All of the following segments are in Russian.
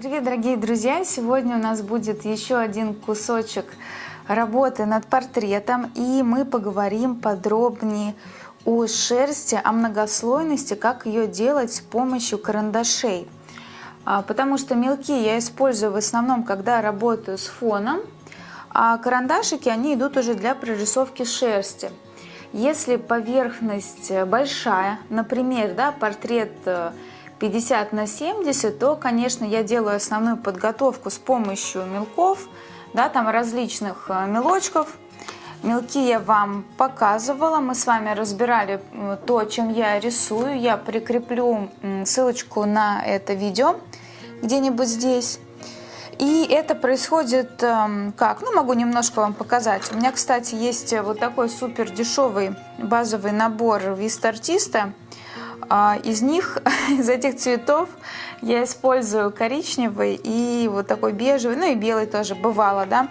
Привет, дорогие друзья! Сегодня у нас будет еще один кусочек работы над портретом, и мы поговорим подробнее о шерсти, о многослойности, как ее делать с помощью карандашей. А, потому что мелки я использую в основном, когда работаю с фоном, а карандашики, они идут уже для прорисовки шерсти. Если поверхность большая, например, да, портрет 50 э, на 70, то, конечно, я делаю основную подготовку с помощью мелков, да, там различных э, мелочков. Мелки я вам показывала, мы с вами разбирали э, то, чем я рисую. Я прикреплю ссылочку на это видео где-нибудь здесь. И это происходит эм, как? Ну, могу немножко вам показать. У меня, кстати, есть вот такой супер дешевый базовый набор вист-артиста. А, из них, из этих цветов, я использую коричневый и вот такой бежевый, ну и белый тоже бывало, да,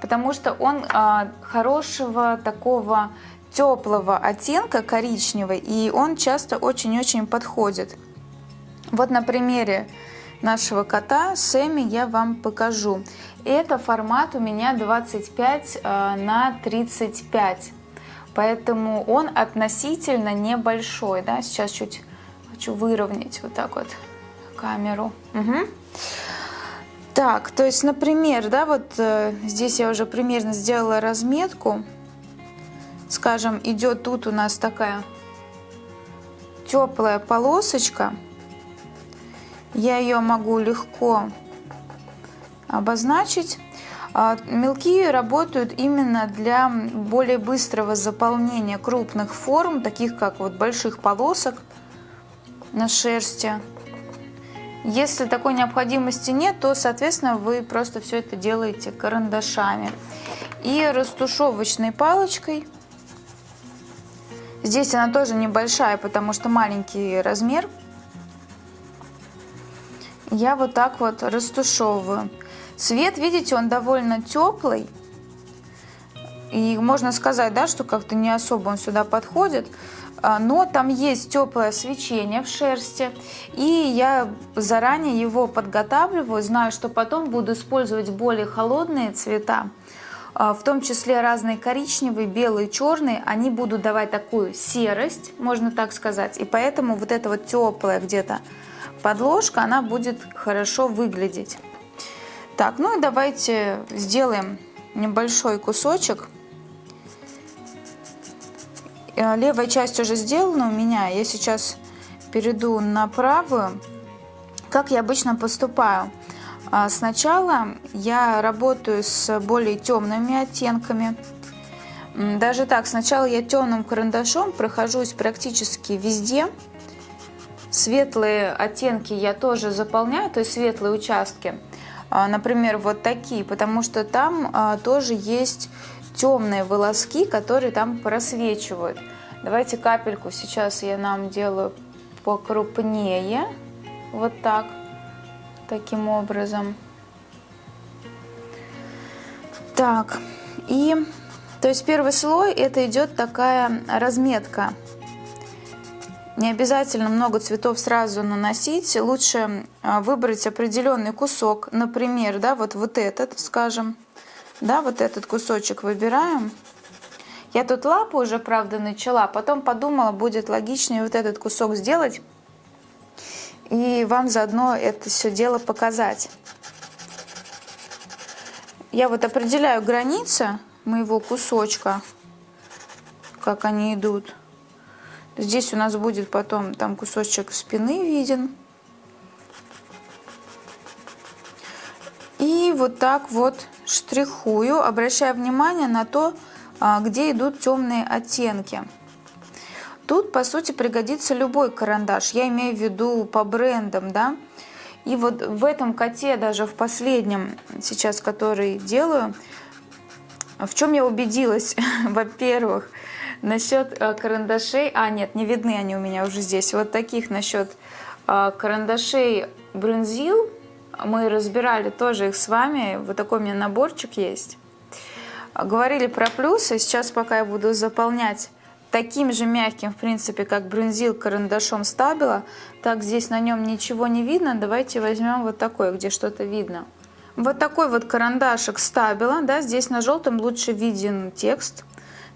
потому что он а, хорошего такого теплого оттенка коричневый, и он часто очень-очень подходит. Вот на примере нашего кота Сэмми я вам покажу. Это формат у меня 25 э, на 35. Поэтому он относительно небольшой. Да? Сейчас чуть хочу выровнять вот так вот камеру. Угу. Так, то есть, например, да, вот э, здесь я уже примерно сделала разметку. Скажем, идет тут у нас такая теплая полосочка я ее могу легко обозначить. А, мелки работают именно для более быстрого заполнения крупных форм, таких как вот больших полосок на шерсти. Если такой необходимости нет, то, соответственно, вы просто все это делаете карандашами. И растушевочной палочкой. Здесь она тоже небольшая, потому что маленький размер я вот так вот растушевываю. Цвет, видите, он довольно теплый. И можно сказать, да, что как-то не особо он сюда подходит. А, но там есть теплое свечение в шерсти. И я заранее его подготавливаю. Знаю, что потом буду использовать более холодные цвета. А, в том числе разные коричневые, белые, черные. Они будут давать такую серость, можно так сказать. И поэтому вот это вот теплое где-то подложка, она будет хорошо выглядеть. Так, ну и давайте сделаем небольшой кусочек. Э, левая часть уже сделана у меня. Я сейчас перейду на правую. Как я обычно поступаю? А, сначала я работаю с более темными оттенками. Даже так, сначала я темным карандашом прохожусь практически везде. Светлые оттенки я тоже заполняю, то есть светлые участки. А, например, вот такие, потому что там а, тоже есть темные волоски, которые там просвечивают. Давайте капельку сейчас я нам делаю покрупнее. Вот так. Таким образом. Так. И, то есть первый слой это идет такая разметка не обязательно много цветов сразу наносить. Лучше а, выбрать определенный кусок. Например, да, вот, вот этот, скажем. Да, вот этот кусочек выбираем. Я тут лапу уже, правда, начала. Потом подумала, будет логичнее вот этот кусок сделать. И вам заодно это все дело показать. Я вот определяю границы моего кусочка, как они идут. Здесь у нас будет потом там кусочек спины виден. И вот так вот штрихую, обращая внимание на то, а, где идут темные оттенки. Тут, по сути, пригодится любой карандаш. Я имею в виду по брендам, да. И вот в этом коте, даже в последнем, сейчас который делаю, в чем я убедилась? Во-первых, Насчет э, карандашей, а нет, не видны они у меня уже здесь. Вот таких насчет э, карандашей Брунзил мы разбирали тоже их с вами. Вот такой у меня наборчик есть. Говорили про плюсы. Сейчас пока я буду заполнять таким же мягким, в принципе, как брюнзил карандашом стабила. Так, здесь на нем ничего не видно. Давайте возьмем вот такой, где что-то видно. Вот такой вот карандашик стабила. Да, здесь на желтом лучше виден текст.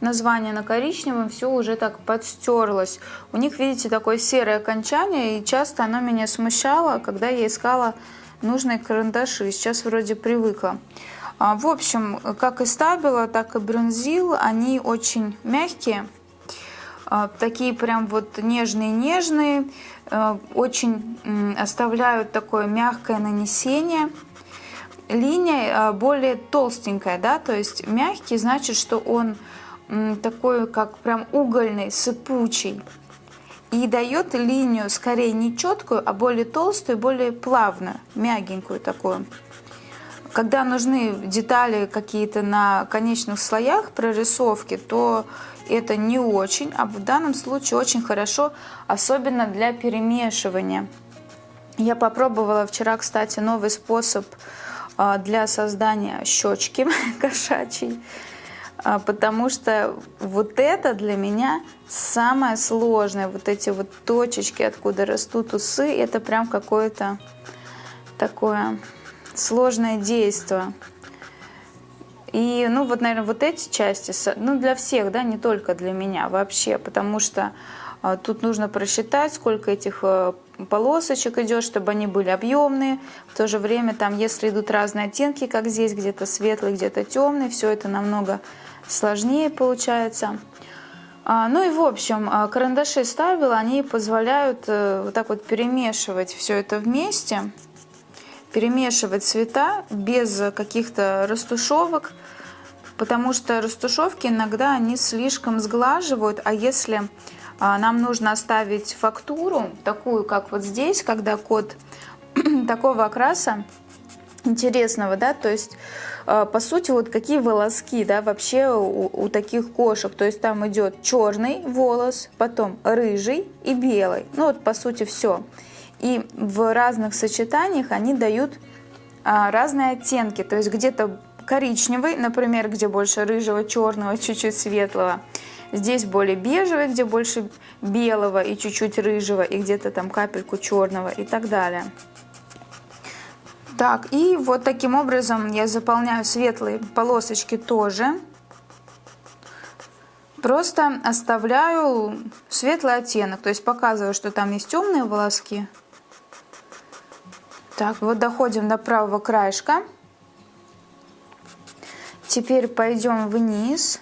Название на коричневом все уже так подстерлось. У них, видите, такое серое окончание, и часто оно меня смущало, когда я искала нужные карандаши. Сейчас вроде привыкла. А, в общем, как и стабила, так и брюнзил, они очень мягкие. А, такие прям вот нежные-нежные, а, очень оставляют такое мягкое нанесение. Линия более толстенькая, да, то есть мягкий значит, что он такой, как прям угольный, сыпучий. И дает линию скорее не четкую, а более толстую, более плавную, мягенькую такую. Когда нужны детали какие-то на конечных слоях прорисовки, то это не очень, а в данном случае очень хорошо, особенно для перемешивания. Я попробовала вчера, кстати, новый способ а, для создания щечки кошачьей, потому что вот это для меня самое сложное, вот эти вот точечки, откуда растут усы, это прям какое-то такое сложное действие. И, ну, вот, наверное, вот эти части, ну, для всех, да, не только для меня вообще, потому что а, тут нужно просчитать, сколько этих а, полосочек идет, чтобы они были объемные. В то же время, там, если идут разные оттенки, как здесь, где-то светлый, где-то темный, все это намного сложнее получается. А, ну и в общем, а, карандаши ставила, они позволяют а, вот так вот перемешивать все это вместе перемешивать цвета без каких-то растушевок, потому что растушевки иногда они слишком сглаживают, а если а, нам нужно оставить фактуру, такую, как вот здесь, когда код такого окраса, интересного, да, то есть а, по сути вот какие волоски, да, вообще у, у таких кошек, то есть там идет черный волос, потом рыжий и белый, ну вот по сути все. И в разных сочетаниях они дают а, разные оттенки. То есть где-то коричневый, например, где больше рыжего, черного, чуть-чуть светлого. Здесь более бежевый, где больше белого и чуть-чуть рыжего, и где-то там капельку черного и так далее. Так, и вот таким образом я заполняю светлые полосочки тоже. Просто оставляю светлый оттенок, то есть показываю, что там есть темные волоски, так, вот доходим до правого краешка. Теперь пойдем вниз.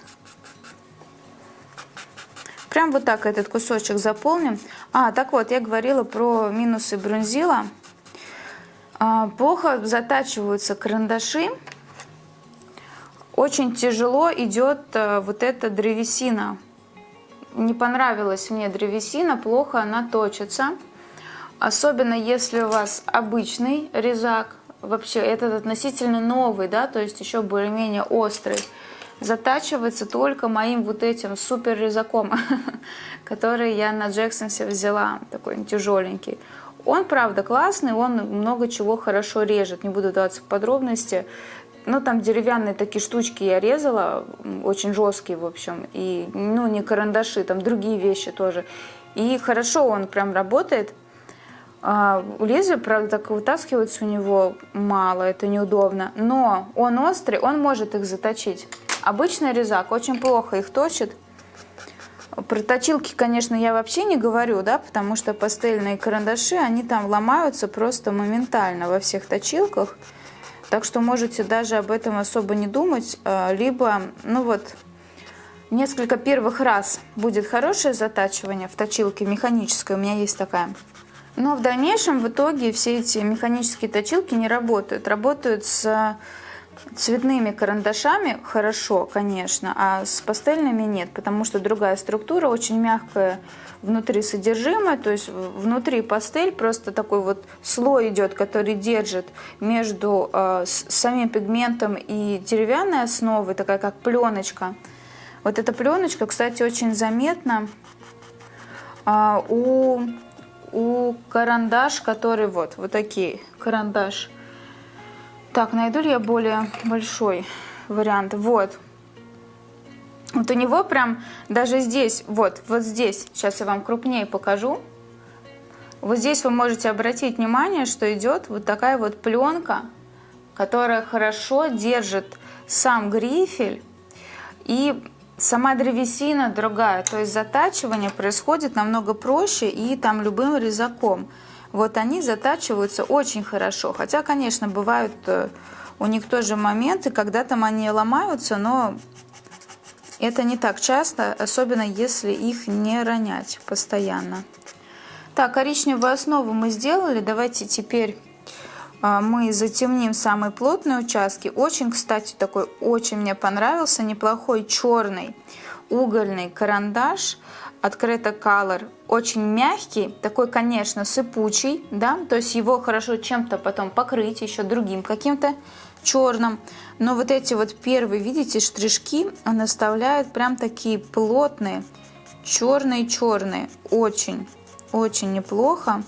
Прям вот так этот кусочек заполним. А, так вот, я говорила про минусы брунзила. А, плохо затачиваются карандаши. Очень тяжело идет а, вот эта древесина. Не понравилась мне древесина, плохо она точится. Особенно если у вас обычный резак, вообще этот относительно новый, да, то есть еще более-менее острый, затачивается только моим вот этим супер резаком, который я на Джексонсе взяла, такой тяжеленький. Он, правда, классный, он много чего хорошо режет, не буду даваться в подробности. Ну, там деревянные такие штучки я резала, очень жесткие, в общем, и, ну, не карандаши, там другие вещи тоже. И хорошо он прям работает. А, лезвие, правда, так вытаскивается у него мало, это неудобно. Но он острый, он может их заточить. Обычный резак очень плохо их точит. Про точилки, конечно, я вообще не говорю, да, потому что пастельные карандаши, они там ломаются просто моментально во всех точилках. Так что можете даже об этом особо не думать. А, либо, ну вот, несколько первых раз будет хорошее затачивание в точилке механической, у меня есть такая. Но в дальнейшем в итоге все эти механические точилки не работают. Работают с цветными карандашами хорошо, конечно, а с пастельными нет, потому что другая структура, очень мягкая внутри содержимое, то есть внутри пастель просто такой вот слой идет, который держит между э, самим пигментом и деревянной основой, такая как пленочка. Вот эта пленочка, кстати, очень заметна э, у у карандаш, который вот, вот такие, карандаш. Так, найду ли я более большой вариант? Вот. Вот у него прям даже здесь, вот, вот здесь, сейчас я вам крупнее покажу. Вот здесь вы можете обратить внимание, что идет вот такая вот пленка, которая хорошо держит сам грифель и сама древесина другая. То есть затачивание происходит намного проще и там любым резаком. Вот они затачиваются очень хорошо. Хотя, конечно, бывают э, у них тоже моменты, когда там они ломаются, но это не так часто, особенно если их не ронять постоянно. Так, коричневую основу мы сделали. Давайте теперь а, мы затемним самые плотные участки. Очень, кстати, такой очень мне понравился, неплохой черный угольный карандаш от Creta Color. Очень мягкий, такой, конечно, сыпучий, да, то есть его хорошо чем-то потом покрыть еще другим каким-то черным. Но вот эти вот первые, видите, штришки он оставляет прям такие плотные, черные-черные. Очень, очень неплохо.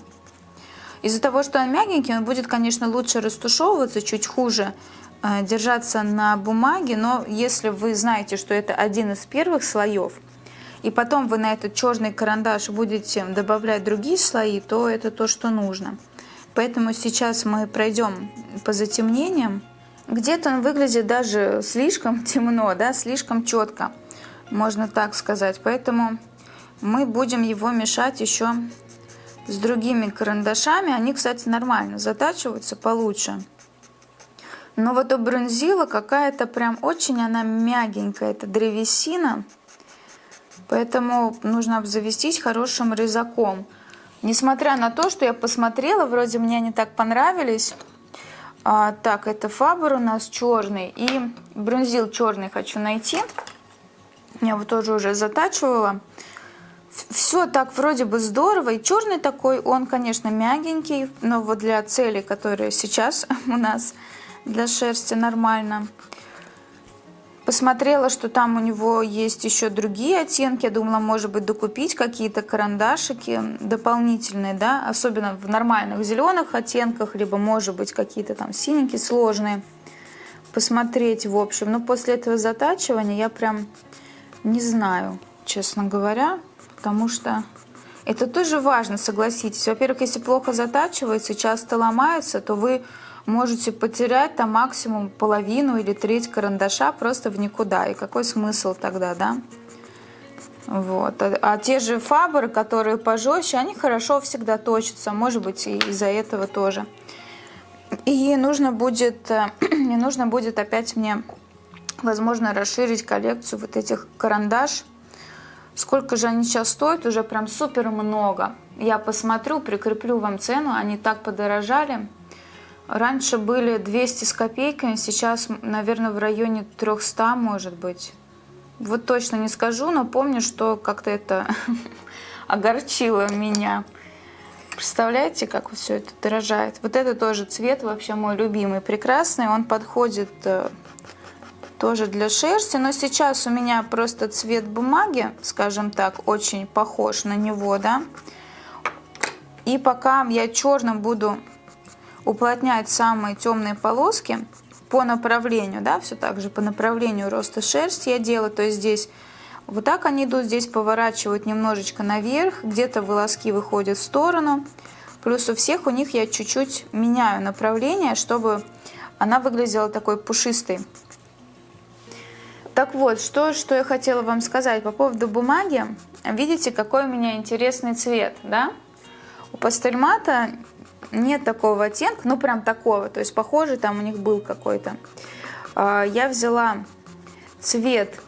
Из-за того, что он мягенький, он будет, конечно, лучше растушевываться, чуть хуже э, держаться на бумаге. Но если вы знаете, что это один из первых слоев, и потом вы на этот черный карандаш будете добавлять другие слои, то это то, что нужно. Поэтому сейчас мы пройдем по затемнениям. Где-то он выглядит даже слишком темно, да, слишком четко, можно так сказать. Поэтому мы будем его мешать еще с другими карандашами. Они, кстати, нормально затачиваются получше. Но вот у бронзила какая-то прям очень она мягенькая, это древесина. Поэтому нужно обзавестись хорошим резаком. Несмотря на то, что я посмотрела, вроде мне они так понравились, а, так, это фабр у нас черный. И бронзил черный хочу найти. Я его тоже уже затачивала. Все так вроде бы здорово. И черный такой, он, конечно, мягенький. Но вот для целей, которые сейчас у нас для шерсти нормально. Посмотрела, что там у него есть еще другие оттенки. Я думала, может быть, докупить какие-то карандашики дополнительные, да, особенно в нормальных зеленых оттенках, либо, может быть, какие-то там синенькие сложные. Посмотреть, в общем. Но после этого затачивания я прям не знаю, честно говоря, потому что это тоже важно, согласитесь. Во-первых, если плохо затачивается, часто ломается, то вы можете потерять там максимум половину или треть карандаша просто в никуда. И какой смысл тогда, да? Вот. А, а те же фабры, которые пожестче, они хорошо всегда точатся. Может быть, и из-за этого тоже. И нужно будет, не нужно будет опять мне, возможно, расширить коллекцию вот этих карандаш. Сколько же они сейчас стоят? Уже прям супер много. Я посмотрю, прикреплю вам цену. Они так подорожали. Раньше были 200 с копейками, сейчас, наверное, в районе 300, может быть. Вот точно не скажу, но помню, что как-то это огорчило меня. Представляете, как все это дорожает? Вот это тоже цвет вообще мой любимый, прекрасный. Он подходит э, тоже для шерсти, но сейчас у меня просто цвет бумаги, скажем так, очень похож на него, да. И пока я черным буду уплотнять самые темные полоски по направлению, да, все так же по направлению роста шерсти я делаю, то есть здесь вот так они идут, здесь поворачивают немножечко наверх, где-то волоски выходят в сторону, плюс у всех у них я чуть-чуть меняю направление, чтобы она выглядела такой пушистой. Так вот, что, что я хотела вам сказать по поводу бумаги. Видите, какой у меня интересный цвет, да? У пастельмата нет такого оттенка, ну прям такого, то есть похожий там у них был какой-то. А, я взяла цвет,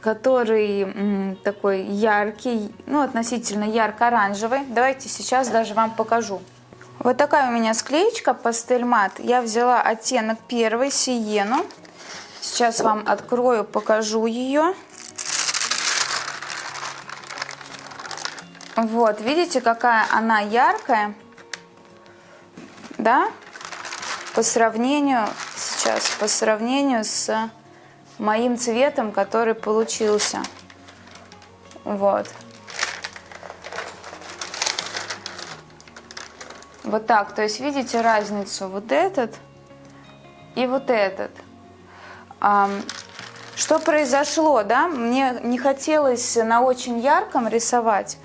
который такой яркий, ну относительно ярко-оранжевый. Давайте сейчас даже вам покажу. Вот такая у меня склеечка пастель мат. Я взяла оттенок первый, сиену. Сейчас вам открою, покажу ее. Вот, видите, какая она яркая да, по сравнению, сейчас, по сравнению с моим цветом, который получился. Вот. Вот так, то есть видите разницу, вот этот и вот этот. Что произошло, да? Мне не хотелось на очень ярком рисовать,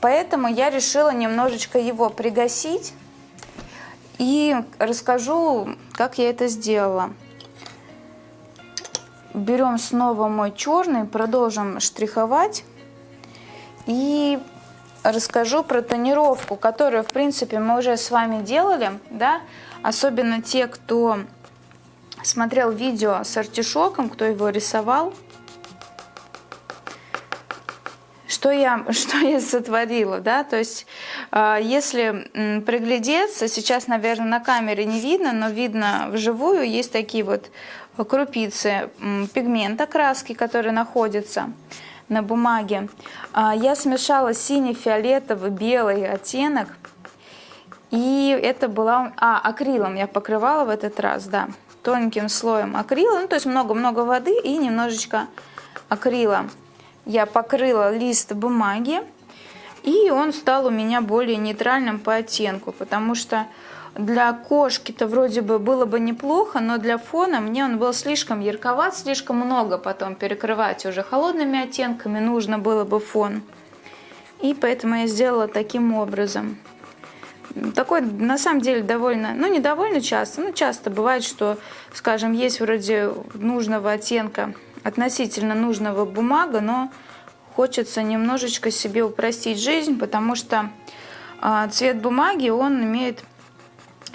поэтому я решила немножечко его пригасить и расскажу, как я это сделала. Берем снова мой черный, продолжим штриховать и расскажу про тонировку, которую, в принципе, мы уже с вами делали, да, особенно те, кто смотрел видео с артишоком, кто его рисовал. Что я, что я сотворила, да, то есть э, если приглядеться, сейчас, наверное, на камере не видно, но видно вживую, есть такие вот крупицы пигмента краски, которые находятся на бумаге. А, я смешала синий, фиолетовый, белый оттенок. И это была... А, акрилом я покрывала в этот раз, да. Тонким слоем акрила. Ну, то есть много-много воды и немножечко акрила. Я покрыла лист бумаги. И он стал у меня более нейтральным по оттенку, потому что для кошки-то вроде бы было бы неплохо, но для фона мне он был слишком ярковат, слишком много потом перекрывать уже холодными оттенками нужно было бы фон. И поэтому я сделала таким образом. Такой, на самом деле, довольно, ну не довольно часто, но часто бывает, что, скажем, есть вроде нужного оттенка, относительно нужного бумага, но хочется немножечко себе упростить жизнь, потому что э, цвет бумаги, он имеет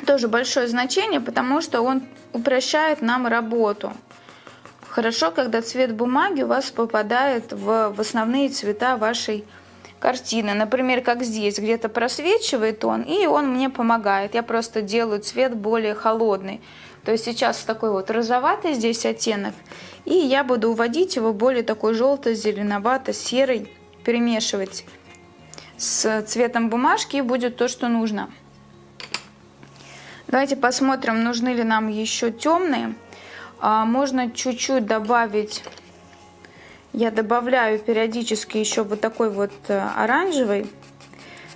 тоже большое значение, потому что он упрощает нам работу. Хорошо, когда цвет бумаги у вас попадает в, в основные цвета вашей картины. Например, как здесь, где-то просвечивает он, и он мне помогает. Я просто делаю цвет более холодный. То есть сейчас такой вот розоватый здесь оттенок, и я буду уводить его более такой желто-зеленовато-серый, перемешивать с цветом бумажки, и будет то, что нужно. Давайте посмотрим, нужны ли нам еще темные. А, можно чуть-чуть добавить, я добавляю периодически еще вот такой вот э, оранжевый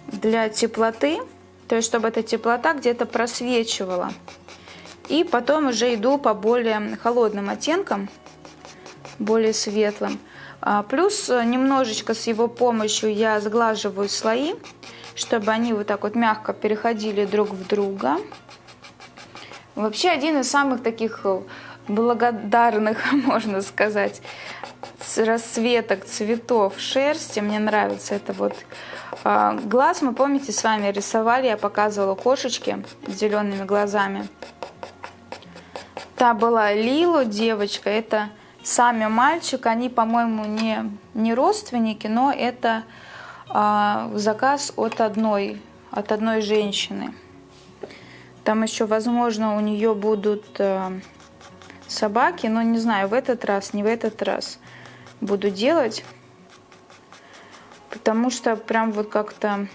для теплоты, то есть чтобы эта теплота где-то просвечивала. И потом уже иду по более холодным оттенкам, более светлым. А, плюс э, немножечко с его помощью я сглаживаю слои, чтобы они вот так вот мягко переходили друг в друга. Вообще один из самых таких э, благодарных, можно сказать, расцветок цветов шерсти. Мне нравится это вот а, глаз. Мы, помните, с вами рисовали, я показывала кошечки с зелеными глазами. Та была Лилу, девочка, это сами мальчик. Они, по-моему, не, не родственники, но это а, заказ от одной, от одной женщины. Там еще, возможно, у нее будут э, собаки, но не знаю, в этот раз, не в этот раз буду делать. Потому что прям вот как-то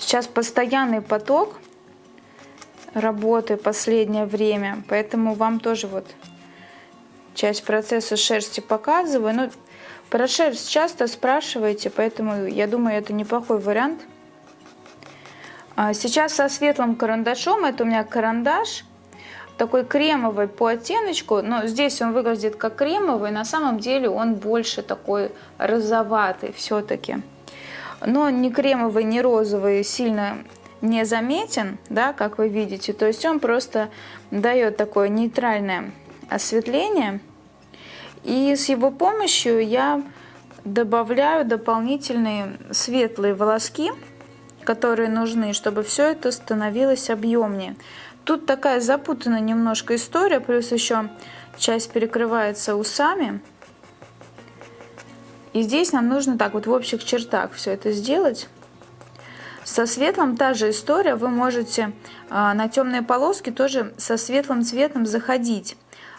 сейчас постоянный поток работы последнее время, поэтому вам тоже вот часть процесса шерсти показываю. Но про шерсть часто спрашиваете, поэтому я думаю, это неплохой вариант – а сейчас со светлым карандашом, это у меня карандаш, такой кремовый по оттеночку, но здесь он выглядит как кремовый, на самом деле он больше такой розоватый все-таки. Но ни кремовый, ни розовый сильно не заметен, да, как вы видите. То есть он просто дает такое нейтральное осветление. И с его помощью я добавляю дополнительные светлые волоски которые нужны, чтобы все это становилось объемнее. Тут такая запутанная немножко история, плюс еще часть перекрывается усами. И здесь нам нужно так вот в общих чертах все это сделать. Со светлым та же история, вы можете а, на темные полоски тоже со светлым цветом заходить.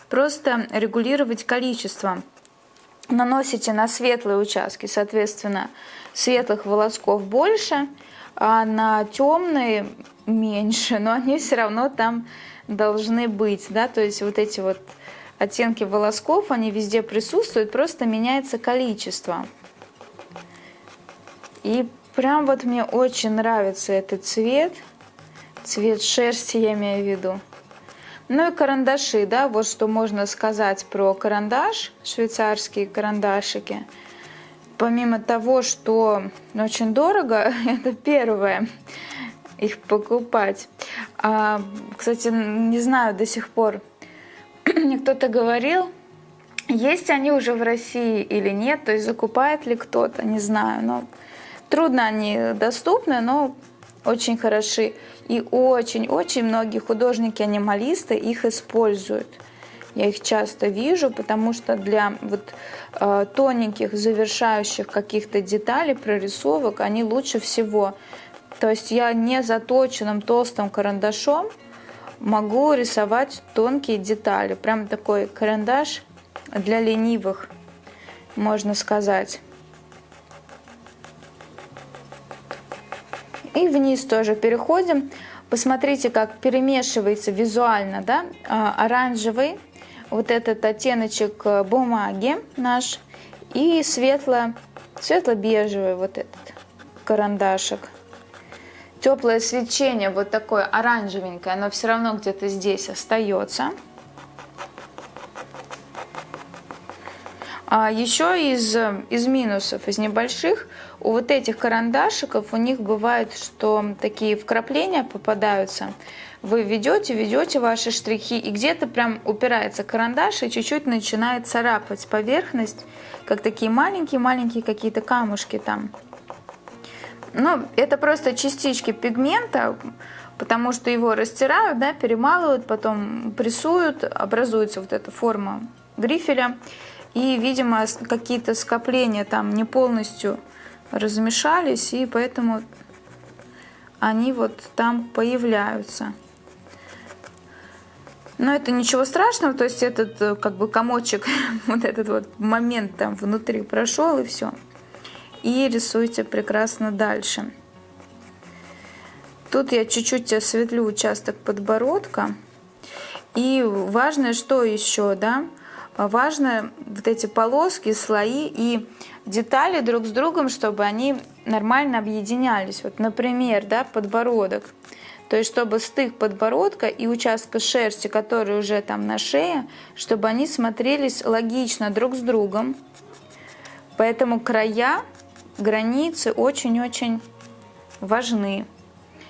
Просто регулировать количество. Наносите на светлые участки, соответственно, светлых волосков больше – а на темные меньше, но они все равно там должны быть, да, то есть вот эти вот оттенки волосков, они везде присутствуют, просто меняется количество. И прям вот мне очень нравится этот цвет, цвет шерсти я имею в виду. Ну и карандаши, да, вот что можно сказать про карандаш, швейцарские карандашики. Помимо того, что очень дорого, это первое, их покупать. А, кстати, не знаю до сих пор, мне кто-то говорил, есть они уже в России или нет, то есть закупает ли кто-то, не знаю, но трудно они доступны, но очень хороши. И очень-очень многие художники-анималисты их используют. Я их часто вижу, потому что для вот, э, тоненьких завершающих каких-то деталей, прорисовок, они лучше всего. То есть я не заточенным толстым карандашом могу рисовать тонкие детали. Прям такой карандаш для ленивых, можно сказать. И вниз тоже переходим. Посмотрите, как перемешивается визуально да? А, оранжевый, вот этот оттеночек э, бумаги наш, и светло, светло-бежевый вот этот карандашик. Теплое свечение, вот такое оранжевенькое, оно все равно где-то здесь остается. А еще из, из минусов, из небольших, у вот этих карандашиков у них бывает, что такие вкрапления попадаются. Вы ведете, ведете ваши штрихи, и где-то прям упирается карандаш и чуть-чуть начинает царапать поверхность, как такие маленькие-маленькие какие-то камушки там. Ну, это просто частички пигмента, потому что его растирают, да, перемалывают, потом прессуют, образуется вот эта форма грифеля. И, видимо, какие-то скопления там не полностью размешались, и поэтому они вот там появляются. Но это ничего страшного, то есть этот э, как бы комочек, вот этот вот момент там внутри прошел и все. И рисуйте прекрасно дальше. Тут я чуть-чуть осветлю участок подбородка. И важное, что еще, да, важно вот эти полоски, слои и детали друг с другом, чтобы они нормально объединялись. Вот, например, да, подбородок. То есть, чтобы стык подбородка и участка шерсти, который уже там на шее, чтобы они смотрелись логично друг с другом. Поэтому края, границы очень-очень важны.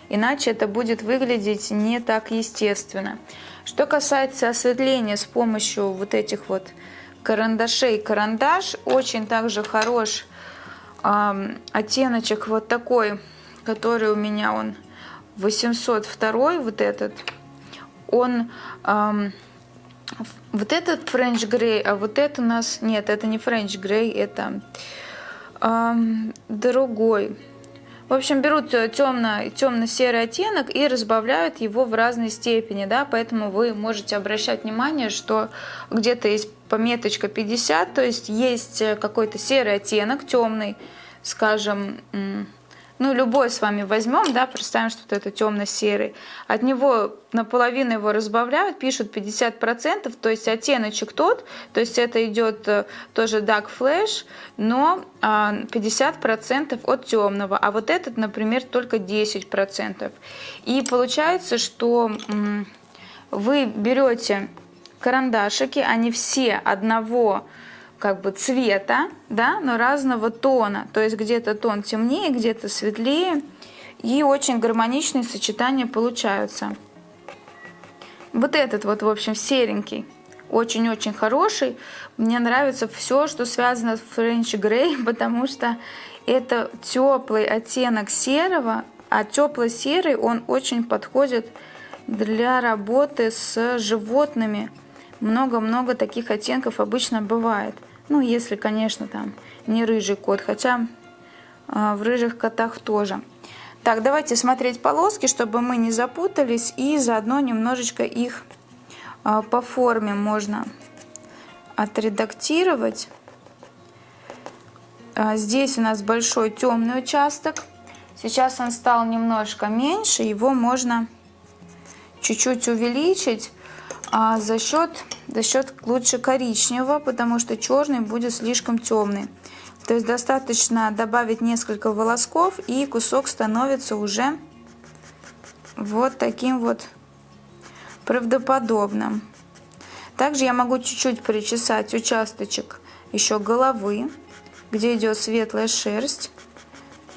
Иначе это будет выглядеть не так естественно. Что касается осветления с помощью вот этих вот карандашей, карандаш очень также хорош э, оттеночек вот такой, который у меня он 802 вот этот. Он э, вот этот French Grey, а вот это у нас нет, это не French Grey, это э, другой. В общем, берут темно, темно-серый оттенок и разбавляют его в разной степени, да, поэтому вы можете обращать внимание, что где-то есть пометочка 50, то есть есть какой-то серый оттенок, темный, скажем, ну, любой с вами возьмем, да, представим, что вот это темно-серый, от него наполовину его разбавляют, пишут 50%, то есть оттеночек тот, то есть это идет э, тоже dark flash, но 50% а, от темного, а вот этот, например, только 10%. И получается, что вы берете карандашики, они все одного как бы цвета, да, но разного тона. То есть где-то тон темнее, где-то светлее. И очень гармоничные сочетания получаются. Вот этот вот, в общем, серенький. Очень-очень хороший. Мне нравится все, что связано с French Grey, потому что это теплый оттенок серого, а теплый серый он очень подходит для работы с животными. Много-много таких оттенков обычно бывает. Ну, если, конечно, там не рыжий кот, хотя э, в рыжих котах тоже. Так, давайте смотреть полоски, чтобы мы не запутались, и заодно немножечко их э, по форме можно отредактировать. А, здесь у нас большой темный участок. Сейчас он стал немножко меньше, его можно чуть-чуть увеличить а за счет, за счет лучше коричневого, потому что черный будет слишком темный. То есть достаточно добавить несколько волосков, и кусок становится уже вот таким вот правдоподобно. Также я могу чуть-чуть причесать участочек еще головы, где идет светлая шерсть.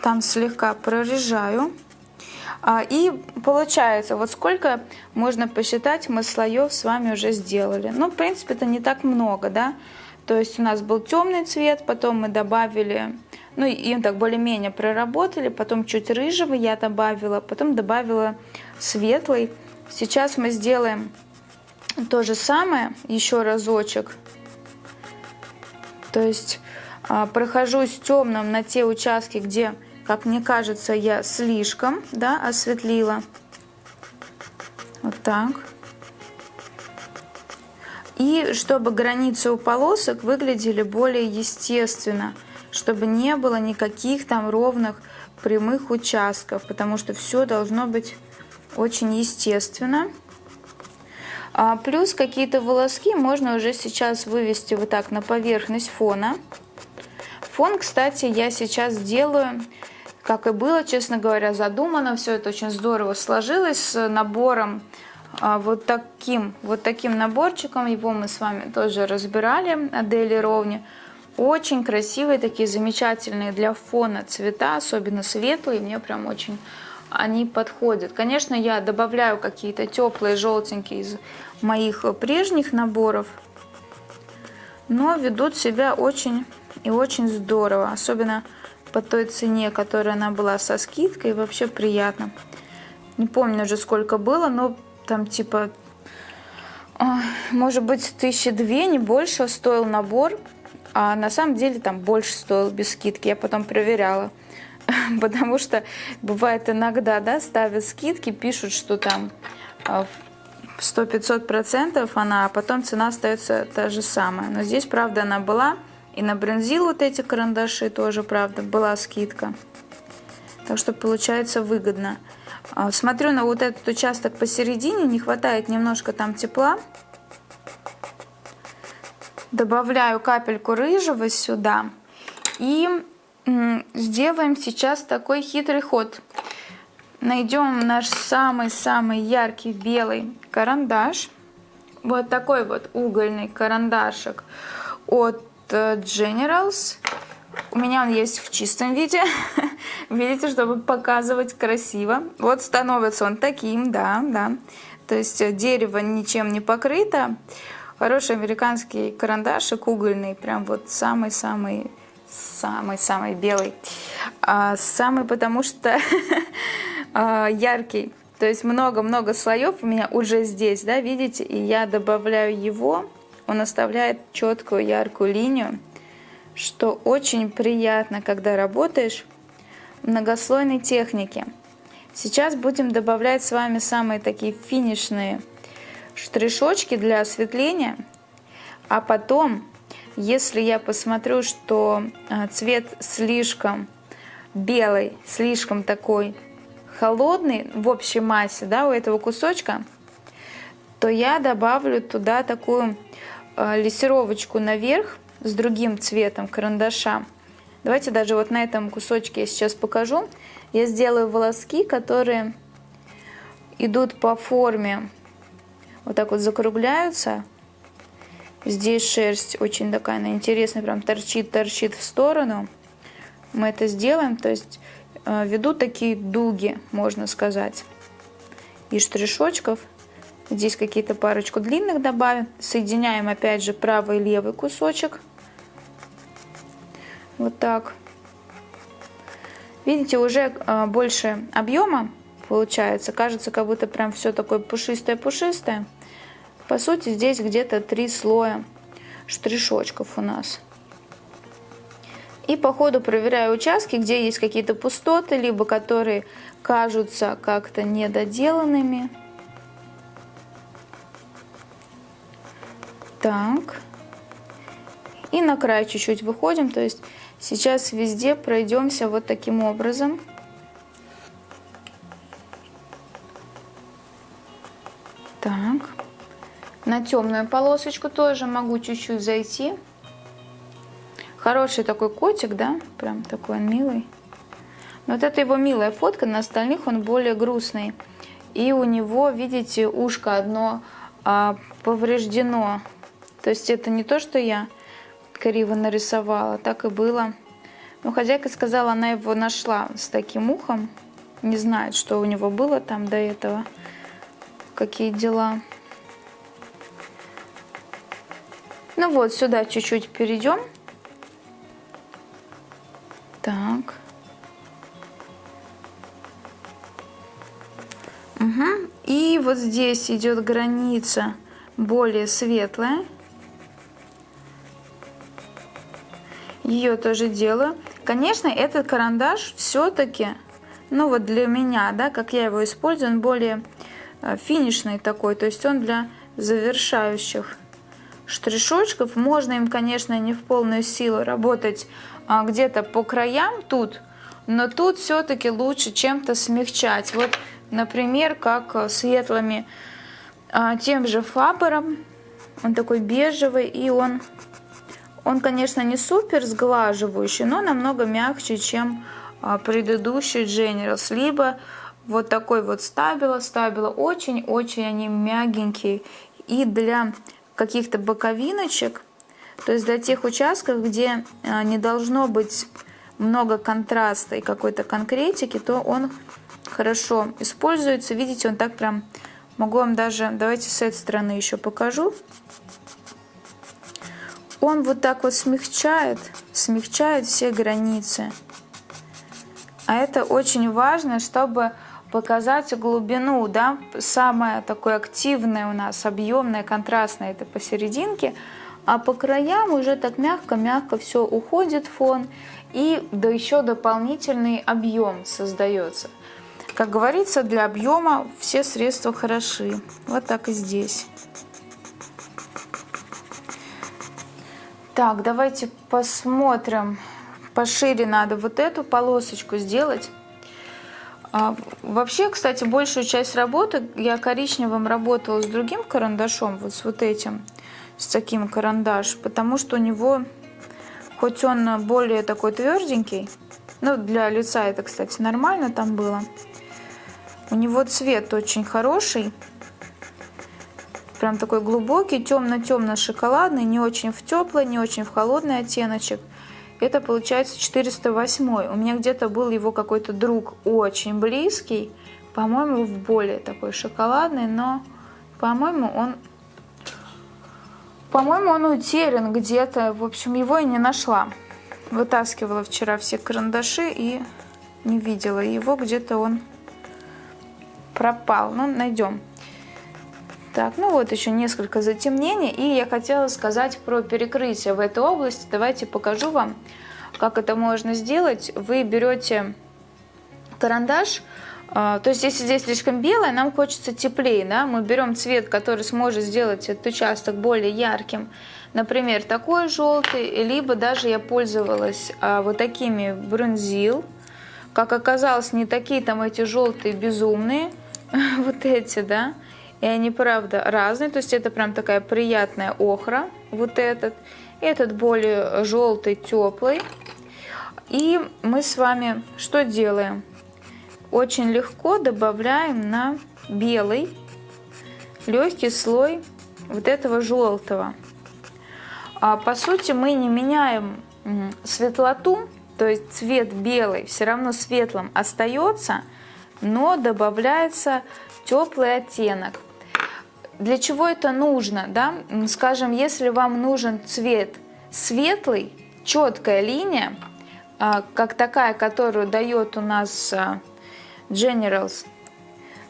Там слегка прорежаю. А, и получается, вот сколько можно посчитать, мы слоев с вами уже сделали. Ну, в принципе, это не так много, да. То есть у нас был темный цвет, потом мы добавили, ну, им так более-менее проработали, потом чуть рыжего я добавила, потом добавила светлый. Сейчас мы сделаем то же самое еще разочек. То есть а, прохожусь темным на те участки, где, как мне кажется, я слишком да, осветлила. Вот так. И чтобы границы у полосок выглядели более естественно, чтобы не было никаких там ровных прямых участков, потому что все должно быть очень естественно. А плюс какие-то волоски можно уже сейчас вывести вот так на поверхность фона. Фон, кстати, я сейчас делаю, как и было, честно говоря, задумано. Все это очень здорово сложилось с набором а, вот таким, вот таким наборчиком. Его мы с вами тоже разбирали от Ровни. Очень красивые, такие замечательные для фона цвета, особенно светлые. Мне прям очень они подходят. Конечно, я добавляю какие-то теплые желтенькие из моих прежних наборов, но ведут себя очень и очень здорово, особенно по той цене, которая она была со скидкой, вообще приятно. Не помню уже сколько было, но там типа, может быть, тысячи две, не больше стоил набор, а на самом деле там больше стоил без скидки, я потом проверяла. потому что бывает иногда, да, ставят скидки, пишут, что там 100-500 а, процентов она, а потом цена остается та же самая. Но здесь, правда, она была. И на брензил вот эти карандаши тоже, правда, была скидка. Так что получается выгодно. А, смотрю на вот этот участок посередине, не хватает немножко там тепла. Добавляю капельку рыжего сюда. И сделаем сейчас такой хитрый ход. Найдем наш самый-самый яркий белый карандаш. Вот такой вот угольный карандашик от Generals. У меня он есть в чистом виде. Видите, чтобы показывать красиво. Вот становится он таким, да, да. То есть э, дерево ничем не покрыто. Хороший американский карандашик угольный. Прям вот самый-самый самый-самый белый. А, самый, потому что а, яркий. То есть много-много слоев у меня уже здесь, да, видите? И я добавляю его, он оставляет четкую яркую линию, что очень приятно, когда работаешь в многослойной технике. Сейчас будем добавлять с вами самые такие финишные штришочки для осветления, а потом если я посмотрю, что а, цвет слишком белый, слишком такой холодный в общей массе да, у этого кусочка, то я добавлю туда такую лессировочку наверх с другим цветом карандаша. Давайте даже вот на этом кусочке я сейчас покажу. Я сделаю волоски, которые идут по форме, вот так вот закругляются. Здесь шерсть очень такая она интересная, прям торчит, торчит в сторону. Мы это сделаем, то есть э, веду такие дуги, можно сказать, и штришочков. Здесь какие-то парочку длинных добавим. Соединяем опять же правый и левый кусочек. Вот так. Видите, уже э, больше объема получается. Кажется, как будто прям все такое пушистое-пушистое. По сути, здесь где-то три слоя штришочков у нас. И по ходу проверяю участки, где есть какие-то пустоты, либо которые кажутся как-то недоделанными. Так. И на край чуть-чуть выходим. То есть сейчас везде пройдемся вот таким образом. Так. На темную полосочку тоже могу чуть-чуть зайти. Хороший такой котик, да? Прям такой он милый. Но вот это его милая фотка, на остальных он более грустный. И у него, видите, ушко одно а, повреждено. То есть это не то, что я криво нарисовала, так и было. Но хозяйка сказала, она его нашла с таким ухом. Не знает, что у него было там до этого, какие дела. Ну вот, сюда чуть-чуть перейдем. Так. Угу. И вот здесь идет граница более светлая. Ее тоже делаю. Конечно, этот карандаш все-таки, ну вот для меня, да, как я его использую, он более э, финишный такой, то есть он для завершающих штришочков. Можно им, конечно, не в полную силу работать а, где-то по краям тут, но тут все-таки лучше чем-то смягчать. Вот, например, как светлыми а, тем же фабером. Он такой бежевый, и он, он, конечно, не супер сглаживающий, но намного мягче, чем а, предыдущий Generals. Либо вот такой вот стабила. Стабила очень-очень они мягенькие. И для каких-то боковиночек, то есть для тех участков, где а, не должно быть много контраста и какой-то конкретики, то он хорошо используется. Видите, он так прям, могу вам даже, давайте с этой стороны еще покажу. Он вот так вот смягчает, смягчает все границы. А это очень важно, чтобы показать глубину, да, самое такое активное у нас, объемное, контрастное, это посерединке, а по краям уже так мягко-мягко все уходит фон, и да еще дополнительный объем создается. Как говорится, для объема все средства хороши. Вот так и здесь. Так, давайте посмотрим. Пошире надо вот эту полосочку сделать. А, вообще, кстати, большую часть работы я коричневым работала с другим карандашом, вот с вот этим, с таким карандаш, потому что у него, хоть он более такой тверденький, ну, для лица это, кстати, нормально там было, у него цвет очень хороший, прям такой глубокий, темно-темно-шоколадный, не очень в теплый, не очень в холодный оттеночек – это получается 408. У меня где-то был его какой-то друг очень близкий, по-моему, в более такой шоколадный, но, по-моему, он по-моему, он утерян где-то. В общем, его я не нашла. Вытаскивала вчера все карандаши и не видела его. Где-то он пропал. Ну, найдем. Так, ну вот еще несколько затемнений. И я хотела сказать про перекрытие в этой области. Давайте покажу вам, как это можно сделать. Вы берете карандаш, а, то есть если здесь слишком белое, нам хочется теплее, да? мы берем цвет, который сможет сделать этот участок более ярким, например, такой желтый, либо даже я пользовалась а, вот такими бронзил, как оказалось, не такие там эти желтые безумные, вот эти, да, и они, правда, разные. То есть это прям такая приятная охра, вот этот. Этот более желтый, теплый. И мы с вами что делаем? Очень легко добавляем на белый легкий слой вот этого желтого. А по сути мы не меняем светлоту, то есть цвет белый все равно светлым остается, но добавляется теплый оттенок. Для чего это нужно? Да? Скажем, если вам нужен цвет светлый, четкая линия, а, как такая, которую дает у нас а, Generals,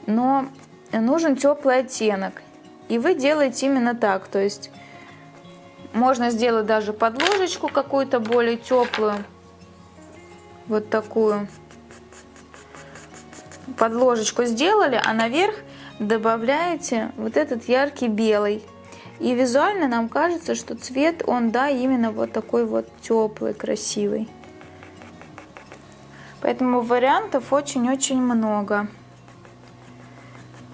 но нужен теплый оттенок. И вы делаете именно так, то есть можно сделать даже подложечку какую-то более теплую, вот такую. Подложечку сделали, а наверх добавляете вот этот яркий белый. И визуально нам кажется, что цвет, он, да, именно вот такой вот теплый, красивый. Поэтому вариантов очень-очень много.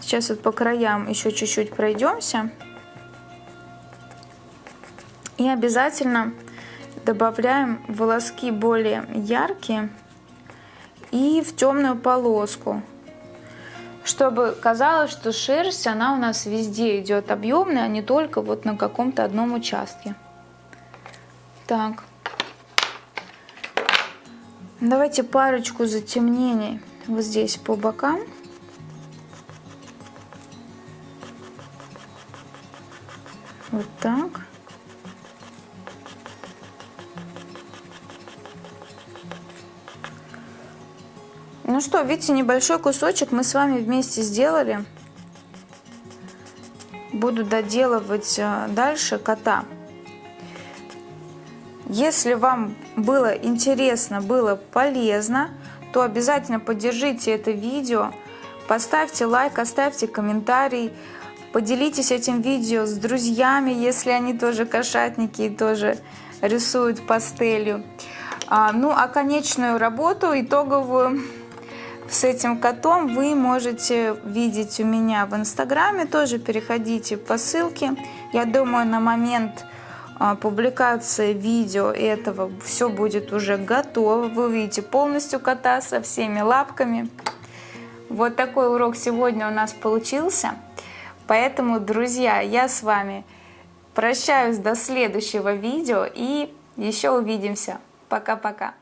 Сейчас вот по краям еще чуть-чуть пройдемся. И обязательно добавляем волоски более яркие и в темную полоску. Чтобы казалось, что шерсть, она у нас везде идет объемная, а не только вот на каком-то одном участке. Так. Давайте парочку затемнений вот здесь по бокам. Вот так. Что, видите, небольшой кусочек мы с вами вместе сделали. Буду доделывать э, дальше кота. Если вам было интересно, было полезно, то обязательно поддержите это видео, поставьте лайк, оставьте комментарий, поделитесь этим видео с друзьями, если они тоже кошатники и тоже рисуют пастелью. А, ну а конечную работу, итоговую с этим котом вы можете видеть у меня в инстаграме. Тоже переходите по ссылке. Я думаю, на момент а, публикации видео этого все будет уже готово. Вы увидите полностью кота со всеми лапками. Вот такой урок сегодня у нас получился. Поэтому, друзья, я с вами прощаюсь до следующего видео и еще увидимся. Пока-пока.